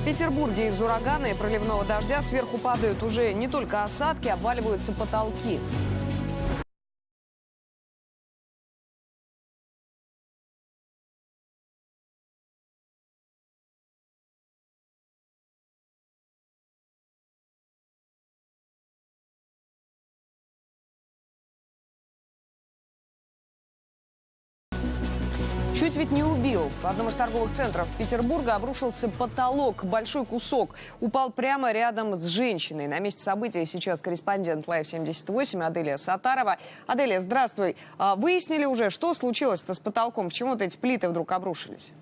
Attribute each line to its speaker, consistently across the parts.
Speaker 1: В Петербурге из урагана и проливного дождя сверху падают уже не только осадки, обваливаются потолки. Чуть ведь не убил. В одном из торговых центров Петербурга обрушился потолок. Большой кусок упал прямо рядом с женщиной. На месте события сейчас корреспондент Лайв 78 Аделия Сатарова. Аделия, здравствуй. А, Выяснили уже, что случилось-то с потолком? Почему вот эти плиты вдруг обрушились?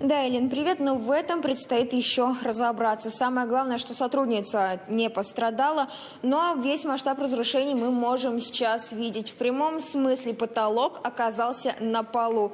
Speaker 2: Да, Элин, привет. Но в этом предстоит еще разобраться. Самое главное, что сотрудница не пострадала, но весь масштаб разрушений мы можем сейчас видеть. В прямом смысле потолок оказался на полу.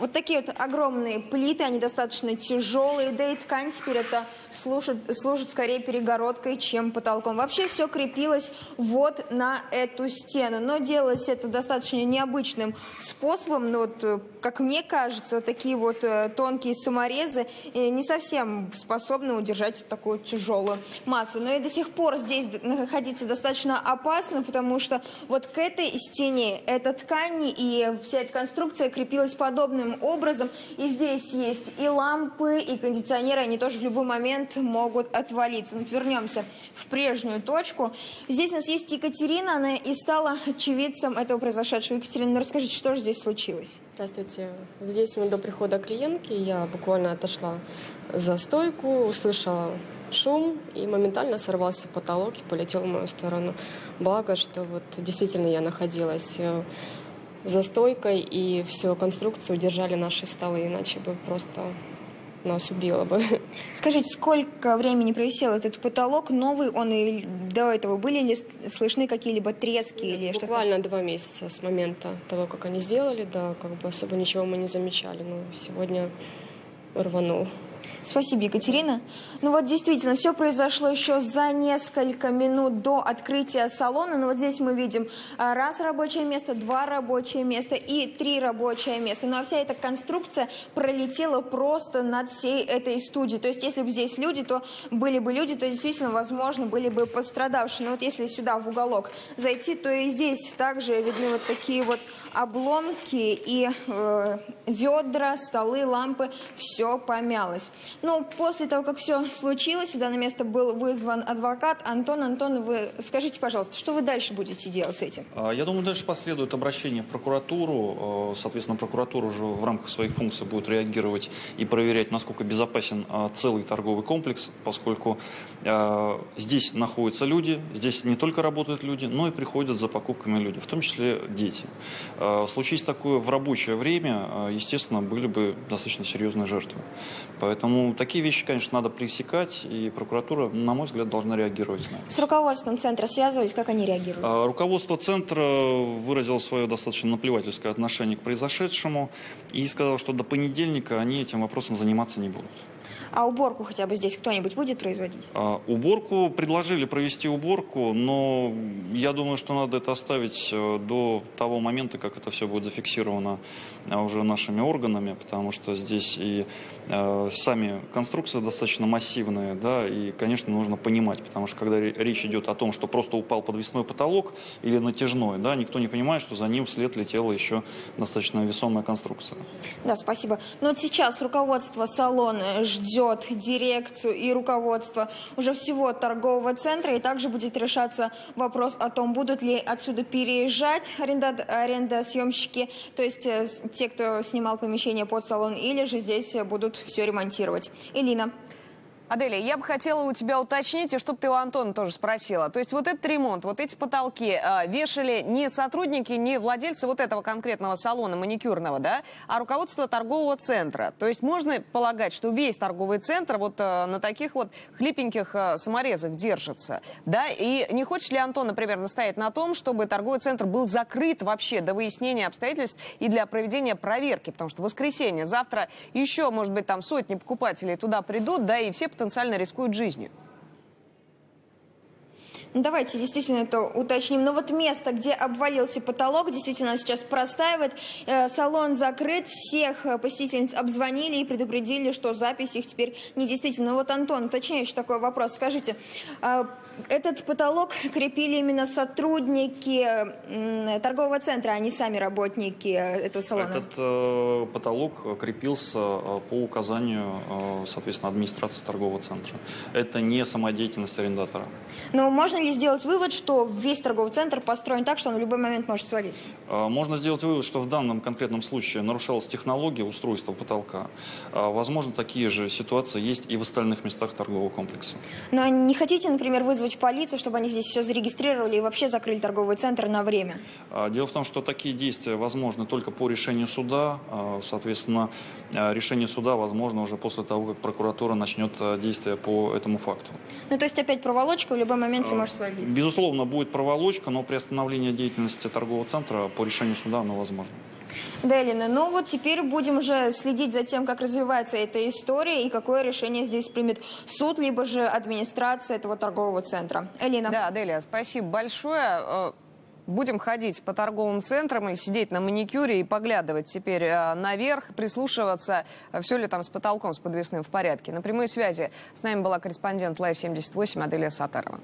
Speaker 2: Вот такие вот огромные плиты, они достаточно тяжелые, да и ткань теперь это служит, служит скорее перегородкой, чем потолком. Вообще все крепилось вот на эту стену, но делалось это достаточно необычным способом. Но вот, э, как мне кажется, такие вот э, тонкие саморезы не совсем способны удержать такую тяжелую массу. Но и до сих пор здесь находиться достаточно опасно, потому что вот к этой стене эта ткань и вся эта конструкция крепилась подобным образом. И здесь есть и лампы, и кондиционеры, они тоже в любой момент могут отвалиться. Вот вернемся в прежнюю точку. Здесь у нас есть Екатерина, она и стала очевидцем этого произошедшего. Екатерина, ну расскажите, что же здесь случилось?
Speaker 3: Здравствуйте. Здесь мы до прихода клиентки, я буквально отошла за стойку, услышала шум, и моментально сорвался потолок и полетел в мою сторону. Благо, что вот действительно я находилась э, за стойкой, и всю конструкцию удержали наши столы, иначе бы просто нас убило бы.
Speaker 2: Скажите, сколько времени провисел этот потолок? Новый он и до этого были ли слышны какие-либо трески или что-то?
Speaker 3: Буквально два месяца с момента того, как они сделали, да, как бы особо ничего мы не замечали, но сегодня рванул.
Speaker 2: Спасибо, Екатерина. Ну вот действительно, все произошло еще за несколько минут до открытия салона. Но вот здесь мы видим а, раз рабочее место, два рабочие места и три рабочие места. Ну а вся эта конструкция пролетела просто над всей этой студией. То есть если бы здесь люди, то были бы люди, то действительно, возможно, были бы пострадавшие. Но вот если сюда в уголок зайти, то и здесь также видны вот такие вот обломки и э, ведра, столы, лампы. Все помялось. Ну, после того, как все случилось, сюда на место был вызван адвокат. Антон, Антон, вы скажите, пожалуйста, что вы дальше будете делать с этим?
Speaker 4: А, я думаю, дальше последует обращение в прокуратуру. А, соответственно, прокуратура уже в рамках своих функций будет реагировать и проверять, насколько безопасен а, целый торговый комплекс, поскольку здесь находятся люди, здесь не только работают люди, но и приходят за покупками люди, в том числе дети. Случись такое в рабочее время, естественно, были бы достаточно серьезные жертвы. Поэтому такие вещи, конечно, надо пресекать, и прокуратура, на мой взгляд, должна реагировать на это.
Speaker 2: С руководством центра связывались, как они реагируют?
Speaker 4: А, руководство центра выразило свое достаточно наплевательское отношение к произошедшему и сказало, что до понедельника они этим вопросом заниматься не будут.
Speaker 2: А уборку хотя бы здесь кто-нибудь будет производить?
Speaker 4: А, уборку предложили провести уборку, но я думаю, что надо это оставить э, до того момента, как это все будет зафиксировано э, уже нашими органами, потому что здесь и э, сами конструкции достаточно массивные, да, и, конечно, нужно понимать, потому что когда речь идет о том, что просто упал подвесной потолок или натяжной, да, никто не понимает, что за ним вслед летела еще достаточно весомая конструкция.
Speaker 2: Да, спасибо. Но вот сейчас руководство салона ждет ждет дирекцию и руководство уже всего торгового центра. И также будет решаться вопрос о том, будут ли отсюда переезжать аренда, арендосъемщики, то есть э, те, кто снимал помещение под салон, или же здесь будут все ремонтировать. Элина.
Speaker 1: Аделия, я бы хотела у тебя уточнить, и чтобы ты у Антона тоже спросила. То есть вот этот ремонт, вот эти потолки э, вешали не сотрудники, не владельцы вот этого конкретного салона маникюрного, да, а руководство торгового центра. То есть можно полагать, что весь торговый центр вот э, на таких вот хлипеньких э, саморезах держится, да? И не хочешь ли Антон, например, настоять на том, чтобы торговый центр был закрыт вообще до выяснения обстоятельств и для проведения проверки? Потому что воскресенье, завтра еще, может быть, там сотни покупателей туда придут, да, и все потенциально рискуют жизнью.
Speaker 2: Ну, Давайте действительно это уточним. Но вот место, где обвалился потолок, действительно сейчас простаивает. Э, Салон закрыт, всех э, посетительниц обзвонили и предупредили, что запись их теперь не действительно. Вот, Антон, уточняющий такой вопрос. Скажите, а этот потолок крепили именно сотрудники торгового центра, а не сами работники э, этого салона?
Speaker 4: Этот э, потолок крепился по указанию, соответственно, администрации торгового центра. Это не самодеятельность арендатора.
Speaker 2: Но можно ли сделать вывод, что весь торговый центр построен так, что он в любой момент может свалиться?
Speaker 4: Э, Можно сделать вывод, что в данном конкретном случае нарушалась технология устройства потолка. Э, Возможно, такие же ситуации есть и в остальных местах торгового комплекса.
Speaker 2: Но не хотите, например, вызвать полицию, чтобы они здесь все зарегистрировали и вообще закрыли торговый центр на время?
Speaker 4: А, Дело в том, что такие действия возможны только по решению суда. А, Соответственно, а, решение суда возможно уже после того, как прокуратура начнет а, действия по этому факту.
Speaker 2: Ну, то есть опять проволочка, в любой момент все может свалиться.
Speaker 4: Безусловно, будет проволочка, но при остановлении деятельности торгового центра по решению суда оно возможно.
Speaker 2: Да, Элина, ну вот теперь будем уже следить за тем, как развивается эта история и какое решение здесь примет суд, либо же администрация этого торгового центра. Элина.
Speaker 1: Да, Делия, спасибо большое. Э, Будем ходить по торговым центрам и сидеть на маникюре и поглядывать теперь э, наверх, прислушиваться, все ли там с потолком, с подвесным в порядке. На прямой связи с нами была корреспондент Live 78 Аделия Сатарова.